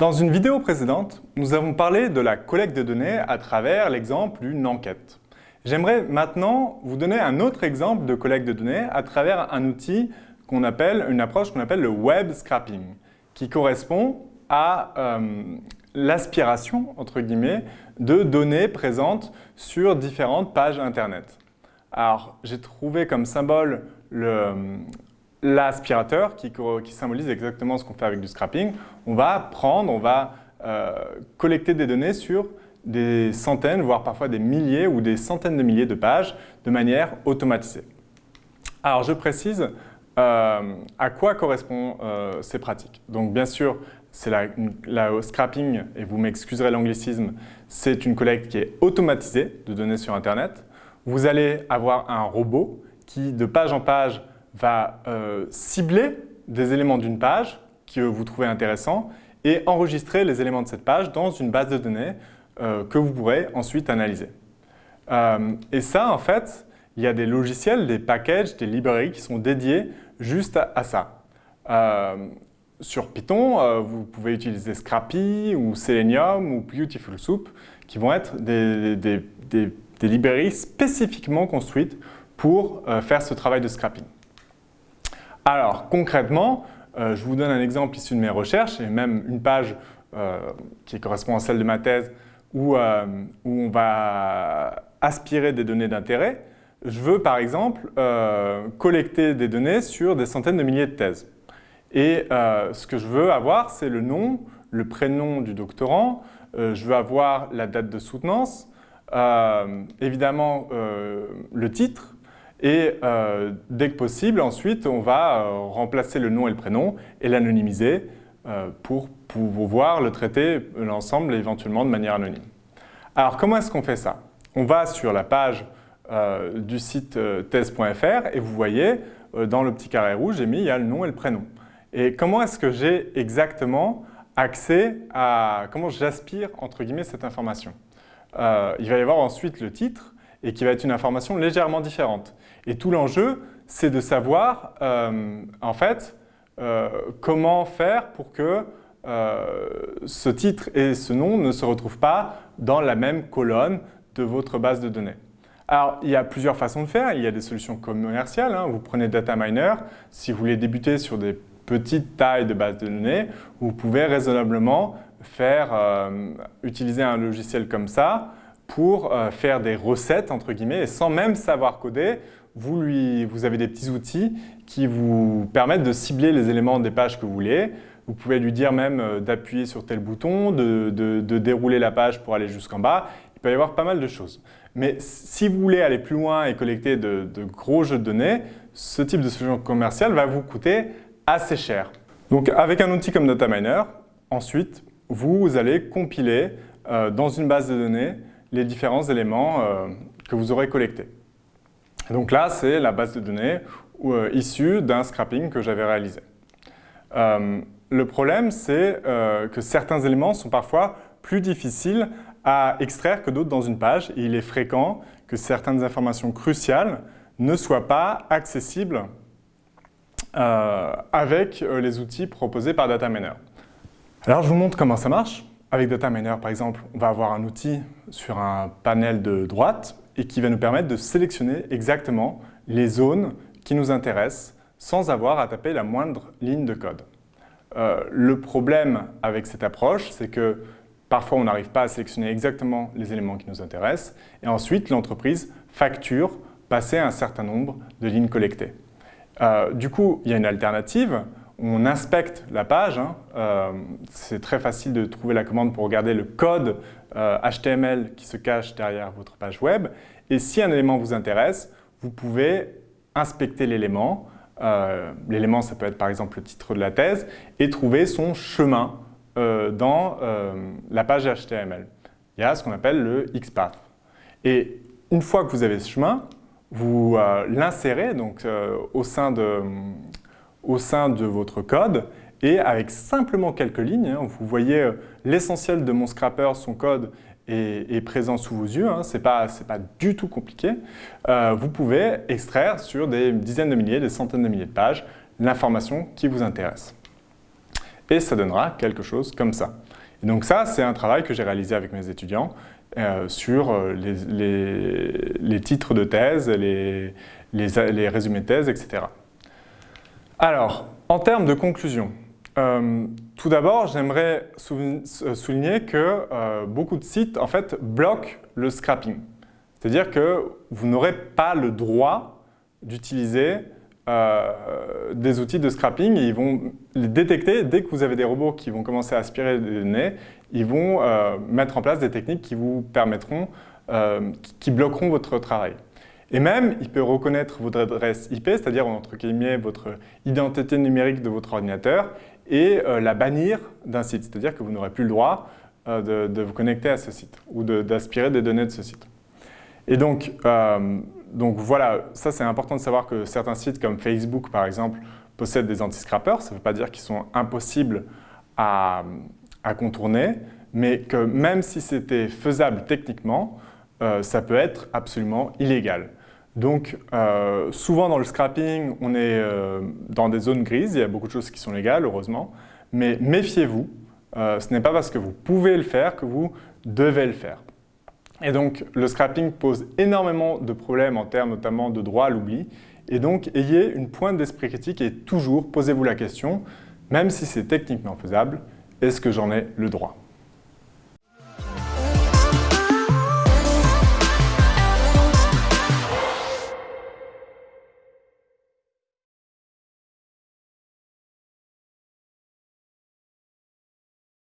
Dans une vidéo précédente, nous avons parlé de la collecte de données à travers l'exemple d'une enquête. J'aimerais maintenant vous donner un autre exemple de collecte de données à travers un outil qu'on appelle, une approche qu'on appelle le web scrapping, qui correspond à euh, l'aspiration, entre guillemets, de données présentes sur différentes pages Internet. Alors, j'ai trouvé comme symbole l'aspirateur qui, symbolise exactement ce qu'on fait avec du scrapping. On va prendre, on va euh, collecter des données sur des centaines, voire parfois des milliers ou des centaines de milliers de pages de manière automatisée. Alors, je précise euh, à quoi correspondent euh, ces pratiques? Donc, bien sûr, c'est la, la, scrapping, et vous m'excuserez l'anglicisme, c'est une collecte qui est automatisée de données sur Internet. Vous allez avoir un robot qui, de page en page, va euh, cibler des éléments d'une page que vous trouvez intéressants et enregistrer les éléments de cette page dans une base de données euh, que vous pourrez ensuite analyser. Euh, et ça, en fait, il y a des logiciels, des packages, des librairies qui sont dédiés juste à, ça. sur Python, vous pouvez utiliser Scrappy ou Selenium ou Beautiful Soup qui vont être des, des librairies spécifiquement construites pour faire ce travail de scrapping. Alors, concrètement, euh, je vous donne un exemple issu de mes recherches et même une page euh, qui correspond à celle de ma thèse où, euh, où on va aspirer des données d'intérêt. Je veux par exemple collecter des données sur des centaines de milliers de thèses. Et ce que je veux avoir, c'est le nom, le prénom du doctorant, je veux avoir la date de soutenance, évidemment le titre, et euh, dès que possible, ensuite, on va euh, remplacer le nom et le prénom et l'anonymiser euh, pour pouvoir le traiter l'ensemble éventuellement de manière anonyme. Alors, comment est-ce qu'on fait ça? On va sur la page du site thèse.fr et vous voyez, dans le petit carré rouge, j'ai mis il y a le nom et le prénom. Et comment est-ce que j'ai exactement accès à... comment j'aspire, entre guillemets, cette information? Il va y avoir ensuite le titre, et qui va être une information légèrement différente. Et tout l'enjeu, c'est de savoir, euh, en fait, euh, comment faire pour que euh, ce titre et ce nom ne se retrouvent pas dans la même colonne de votre base de données. Alors, il y a plusieurs façons de faire. Il y a des solutions commerciales. Hein. Vous prenez DataMiner. Si vous voulez débuter sur des petites tailles de base de données, vous pouvez raisonnablement faire, utiliser un logiciel comme ça pour euh, faire des recettes, entre guillemets, et sans même savoir coder, vous, lui, vous avez des petits outils qui vous permettent de cibler les éléments des pages que vous voulez. Vous pouvez lui dire même euh, d'appuyer sur tel bouton, de, dérouler la page pour aller jusqu'en bas. Il peut y avoir pas mal de choses. Mais si vous voulez aller plus loin et collecter de, gros jeux de données, ce type de solution commerciale va vous coûter assez cher. Donc avec un outil comme DataMiner, ensuite, vous allez compiler euh, dans une base de données les différents éléments euh, que vous aurez collectés. donc là, c'est la base de données euh, issue d'un scrapping que j'avais réalisé. Euh, le problème, c'est que certains éléments sont parfois plus difficiles à extraire que d'autres dans une page. Il est fréquent que certaines informations cruciales ne soient pas accessibles avec les outils proposés par DataMiner. Alors, je vous montre comment ça marche. Avec DataMiner, par exemple, on va avoir un outil sur un panel de droite et qui va nous permettre de sélectionner exactement les zones qui nous intéressent sans avoir à taper la moindre ligne de code. Euh, le problème avec cette approche, c'est que parfois on n'arrive pas à sélectionner exactement les éléments qui nous intéressent et ensuite l'entreprise facture passer un certain nombre de lignes collectées. Euh, du coup, il y a une alternative on inspecte la page. Hein. Euh, c'est très facile de trouver la commande pour regarder le code HTML euh, qui se cache derrière votre page web. Et si un élément vous intéresse, vous pouvez inspecter l'élément. Euh, l'élément, ça peut être par exemple le titre de la thèse, et trouver son chemin dans la page HTML. Il y a ce qu'on appelle le XPath. Et une fois que vous avez ce chemin, vous l'insérez donc au sein de au sein de votre code et avec simplement quelques lignes, hein, vous voyez euh, l'essentiel de mon scrapper, son code est, présent sous vos yeux, hein, ce n'est pas, du tout compliqué, euh, vous pouvez extraire sur des dizaines de milliers, des centaines de milliers de pages l'information qui vous intéresse. Et ça donnera quelque chose comme ça. Et donc ça, c'est un travail que j'ai réalisé avec mes étudiants euh, sur les, titres de thèse, les, résumés de thèse, etc. Alors, en termes de conclusion, euh, tout d'abord, j'aimerais souligner que beaucoup de sites en fait, bloquent le scrapping. C'est-à-dire que vous n'aurez pas le droit d'utiliser euh, des outils de scrapping ils vont les détecter dès que vous avez des robots qui vont commencer à aspirer des données, ils vont euh, mettre en place des techniques qui vous permettront, euh, qui bloqueront votre travail. Et même, il peut reconnaître votre adresse IP, c'est-à-dire entre guillemets votre identité numérique de votre ordinateur, et la bannir d'un site, c'est-à-dire que vous n'aurez plus le droit de, de, vous connecter à ce site ou d'aspirer des données de ce site. Et donc, donc voilà, ça c'est important de savoir que certains sites comme Facebook par exemple possèdent des anti-scrappers. Ça ne veut pas dire qu'ils sont impossibles à, contourner, mais que même si c'était faisable techniquement, euh, ça peut être absolument illégal. Donc euh, souvent dans le scrapping, on est euh, dans des zones grises, il y a beaucoup de choses qui sont légales heureusement, mais méfiez-vous, ce n'est pas parce que vous pouvez le faire que vous devez le faire. Et donc, le scrapping pose énormément de problèmes en termes notamment de droit à l'oubli. Et donc, ayez une pointe d'esprit critique et toujours posez-vous la question, même si c'est techniquement faisable, est-ce que j'en ai le droit?